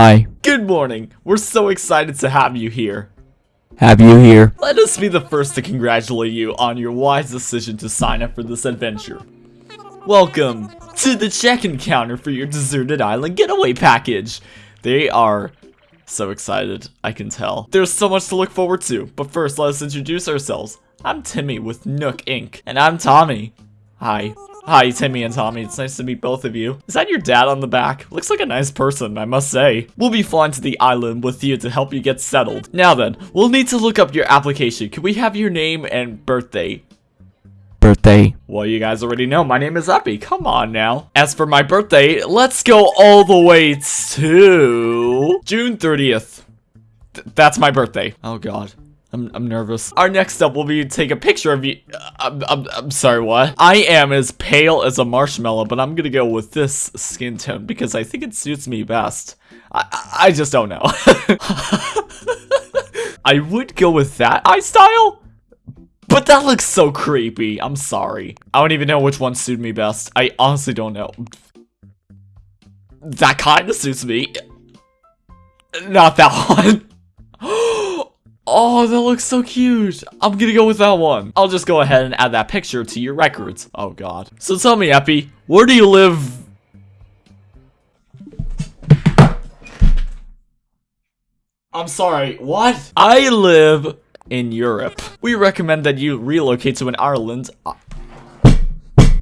Hi. Good morning. We're so excited to have you here. Have you here? Let us be the first to congratulate you on your wise decision to sign up for this adventure. Welcome to the check-in counter for your deserted island getaway package. They are so excited, I can tell. There's so much to look forward to, but first let us introduce ourselves. I'm Timmy with Nook Inc. And I'm Tommy. Hi. Hi, Timmy and Tommy. It's nice to meet both of you. Is that your dad on the back? Looks like a nice person, I must say. We'll be flying to the island with you to help you get settled. Now then, we'll need to look up your application. Can we have your name and birthday? Birthday. Well, you guys already know my name is Epi. Come on now. As for my birthday, let's go all the way to June 30th. Th that's my birthday. Oh god. I'm, I'm nervous. Our next step will be to take a picture of you. Uh, I'm, I'm, I'm sorry, what? I am as pale as a marshmallow, but I'm gonna go with this skin tone because I think it suits me best. I, I just don't know. I would go with that eye style, but that looks so creepy. I'm sorry. I don't even know which one suited me best. I honestly don't know. That kind of suits me. Not that one. Oh, that looks so cute. I'm gonna go with that one. I'll just go ahead and add that picture to your records. Oh god. So tell me, Epi, where do you live? I'm sorry, what? I live in Europe. We recommend that you relocate to an Ireland.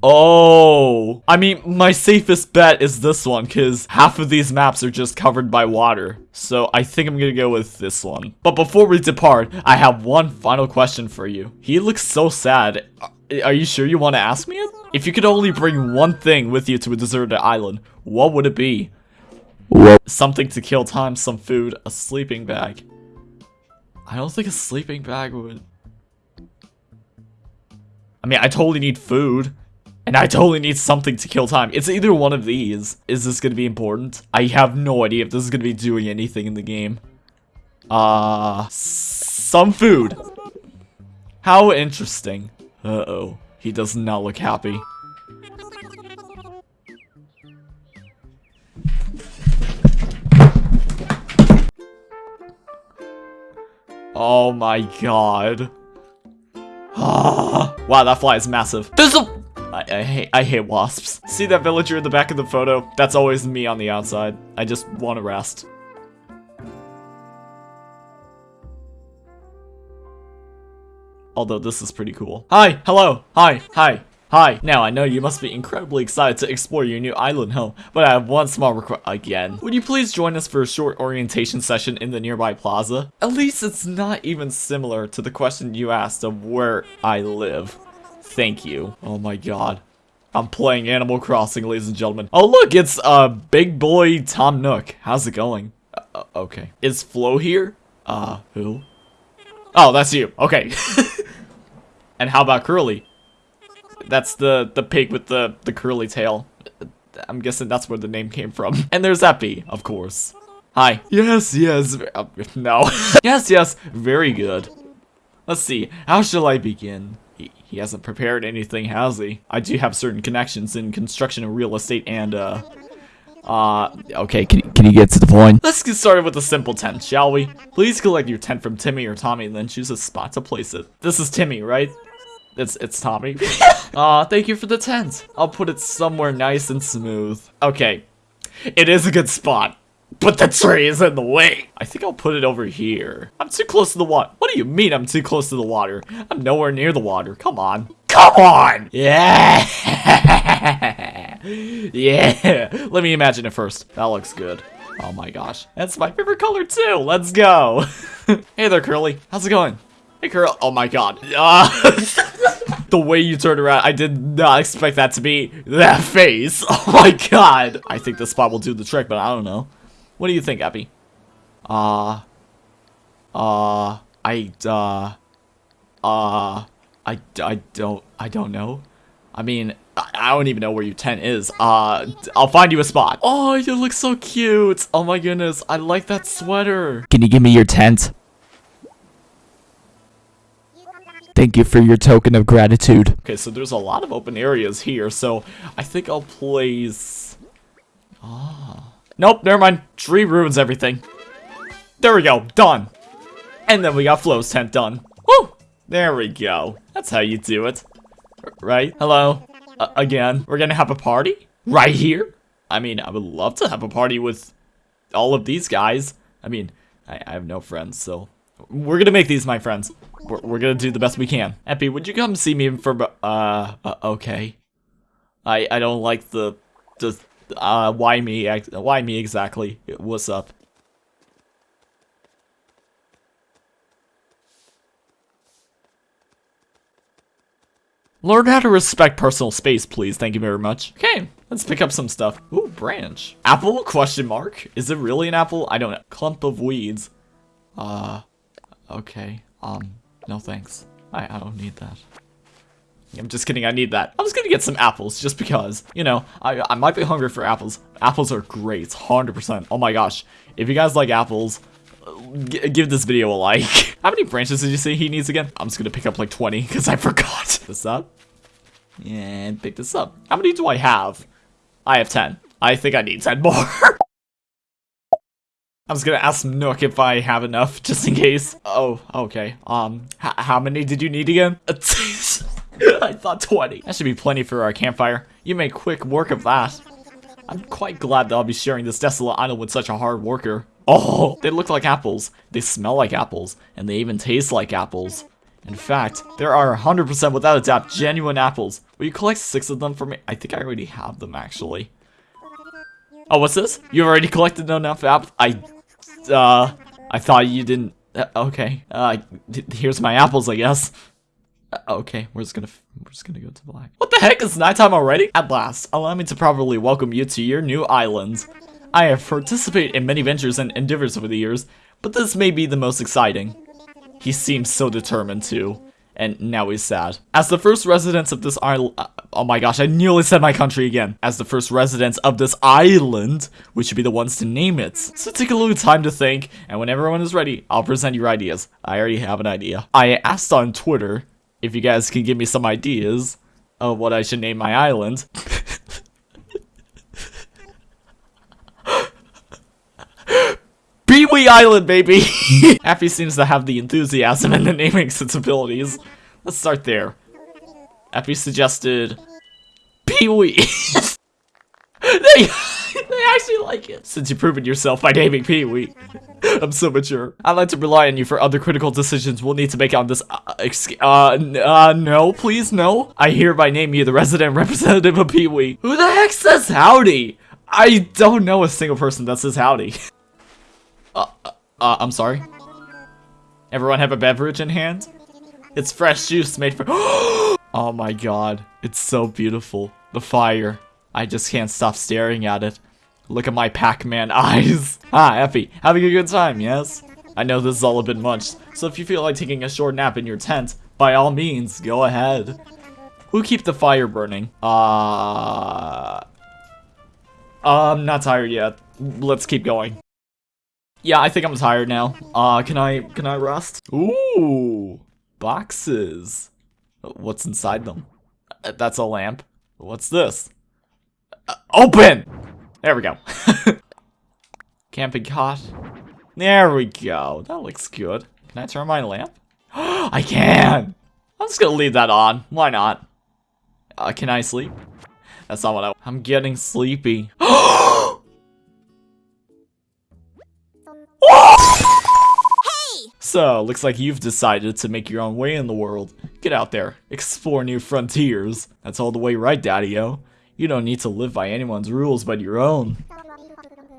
Oh, I mean, my safest bet is this one because half of these maps are just covered by water. So I think I'm gonna go with this one. But before we depart, I have one final question for you. He looks so sad. Are you sure you want to ask me it? If you could only bring one thing with you to a deserted island, what would it be? What? Something to kill time, some food, a sleeping bag. I don't think a sleeping bag would... I mean, I totally need food. And I totally need something to kill time. It's either one of these. Is this going to be important? I have no idea if this is going to be doing anything in the game. Uh, some food. How interesting. Uh-oh. He does not look happy. Oh my god. wow, that fly is massive. There's a- I, I, hate I hate wasps. See that villager in the back of the photo? That's always me on the outside. I just want to rest. Although this is pretty cool. Hi, hello, hi, hi, hi. Now I know you must be incredibly excited to explore your new island home, but I have one small request again. Would you please join us for a short orientation session in the nearby plaza? At least it's not even similar to the question you asked of where I live. Thank you. Oh my god. I'm playing Animal Crossing, ladies and gentlemen. Oh look, it's uh big boy Tom Nook. How's it going? Uh, uh okay. Is Flo here? Uh, who? Oh, that's you. Okay. and how about Curly? That's the the pig with the the curly tail. I'm guessing that's where the name came from. And there's Epi, of course. Hi. Yes, yes. Uh, no. yes, yes. Very good. Let's see. How shall I begin? He, he hasn't prepared anything, has he? I do have certain connections in construction and real estate and, uh... Uh, okay, can, can you get to the point? Let's get started with a simple tent, shall we? Please collect your tent from Timmy or Tommy and then choose a spot to place it. This is Timmy, right? It's, it's Tommy. Aw, uh, thank you for the tent. I'll put it somewhere nice and smooth. Okay, it is a good spot. But the tree is in the way. I think I'll put it over here. I'm too close to the water. What do you mean I'm too close to the water? I'm nowhere near the water. Come on. Come on! Yeah! yeah! Let me imagine it first. That looks good. Oh my gosh. That's my favorite color too. Let's go. hey there, Curly. How's it going? Hey, Curly. Oh my god. Uh, the way you turned around, I did not expect that to be that face. Oh my god. I think this spot will do the trick, but I don't know. What do you think, Abby? Uh, uh, I, uh, uh, I, I don't, I don't know. I mean, I don't even know where your tent is. Uh, I'll find you a spot. Oh, you look so cute. Oh my goodness, I like that sweater. Can you give me your tent? Thank you for your token of gratitude. Okay, so there's a lot of open areas here, so I think I'll place... Ah. Nope, never mind. Tree ruins everything. There we go, done. And then we got Flo's tent done. Woo! There we go. That's how you do it. Right? Hello? Uh, again. We're gonna have a party? Right here? I mean, I would love to have a party with all of these guys. I mean, I, I have no friends, so we're gonna make these my friends. We're, we're gonna do the best we can. Epi, would you come see me for uh, uh okay? I I don't like the the uh why me why me exactly? What's up? Learn how to respect personal space, please. Thank you very much. Okay, let's pick up some stuff. Ooh, branch. Apple? Question mark. Is it really an apple? I don't know. Clump of weeds. Uh, okay. Um, no thanks. I, I don't need that. I'm just kidding, I need that. I'm just gonna get some apples, just because. You know, I, I might be hungry for apples. Apples are great, 100%. Oh my gosh. If you guys like apples, G give this video a like. How many branches did you say he needs again? I'm just gonna pick up like 20 because I forgot. This up. And pick this up. How many do I have? I have 10. I think I need 10 more. I was gonna ask Nook if I have enough, just in case. Oh, okay. Um, how many did you need again? I thought 20. That should be plenty for our campfire. You make quick work of that. I'm quite glad that I'll be sharing this desolate island with such a hard worker. Oh, they look like apples, they smell like apples, and they even taste like apples. In fact, there are 100% without a doubt genuine apples. Will you collect six of them for me? I think I already have them, actually. Oh, what's this? You already collected enough apples? I, uh, I thought you didn't. Uh, okay, uh, here's my apples, I guess. Uh, okay, we're just gonna we're just gonna go to black. What the heck? It's nighttime already? At last, allow me to properly welcome you to your new island. I have participated in many ventures and endeavors over the years, but this may be the most exciting. He seems so determined too, and now he's sad. As the first residents of this island, uh, oh my gosh, I nearly said my country again. As the first residents of this island, we should be the ones to name it. So take a little time to think, and when everyone is ready, I'll present your ideas. I already have an idea. I asked on Twitter if you guys can give me some ideas of what I should name my island. Pee-wee Island, baby! Affy seems to have the enthusiasm and the naming sensibilities. Let's start there. Affy suggested... Pee-wee! they, actually like it. Since you've proven yourself by naming Pee-wee. I'm so mature. I'd like to rely on you for other critical decisions we'll need to make on this, uh, exc- uh, uh, no, please, no. I hereby name you the resident representative of Pee-wee. Who the heck says howdy? I don't know a single person that says howdy. Uh, uh, uh, I'm sorry. Everyone have a beverage in hand? It's fresh juice made for- Oh my god. It's so beautiful. The fire. I just can't stop staring at it. Look at my Pac-Man eyes. Ah, Effie, having a good time, yes? I know this is all a bit much, so if you feel like taking a short nap in your tent, by all means, go ahead. Who keep the fire burning? Uh... I'm not tired yet. Let's keep going. Yeah, I think I'm tired now. Uh, can I, can I rest? Ooh, boxes. What's inside them? That's a lamp. What's this? Uh, open! There we go. Camping cot. There we go. That looks good. Can I turn my lamp? I can! I'm just gonna leave that on. Why not? Uh, can I sleep? That's not what I- I'm getting sleepy. So, looks like you've decided to make your own way in the world. Get out there, explore new frontiers. That's all the way right, Daddy-O. You don't need to live by anyone's rules but your own.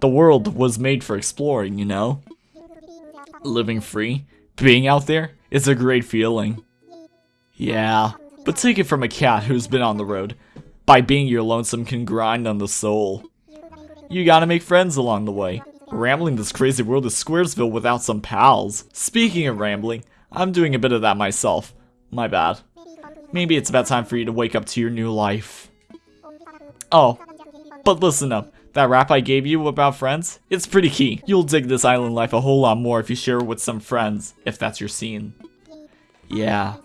The world was made for exploring, you know? Living free, being out there, is a great feeling. Yeah, but take it from a cat who's been on the road. By being your lonesome can grind on the soul. You gotta make friends along the way. Rambling this crazy world is Squaresville without some pals. Speaking of rambling, I'm doing a bit of that myself. My bad. Maybe it's about time for you to wake up to your new life. Oh, but listen up. That rap I gave you about friends? It's pretty key. You'll dig this island life a whole lot more if you share it with some friends, if that's your scene. Yeah,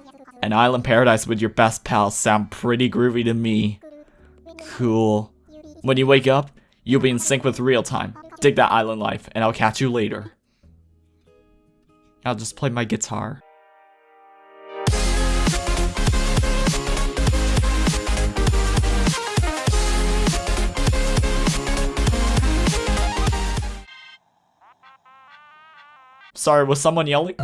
an island paradise with your best pals sound pretty groovy to me. Cool. When you wake up, you'll be in sync with real time. dig that island life, and I'll catch you later. I'll just play my guitar. Sorry, was someone yelling?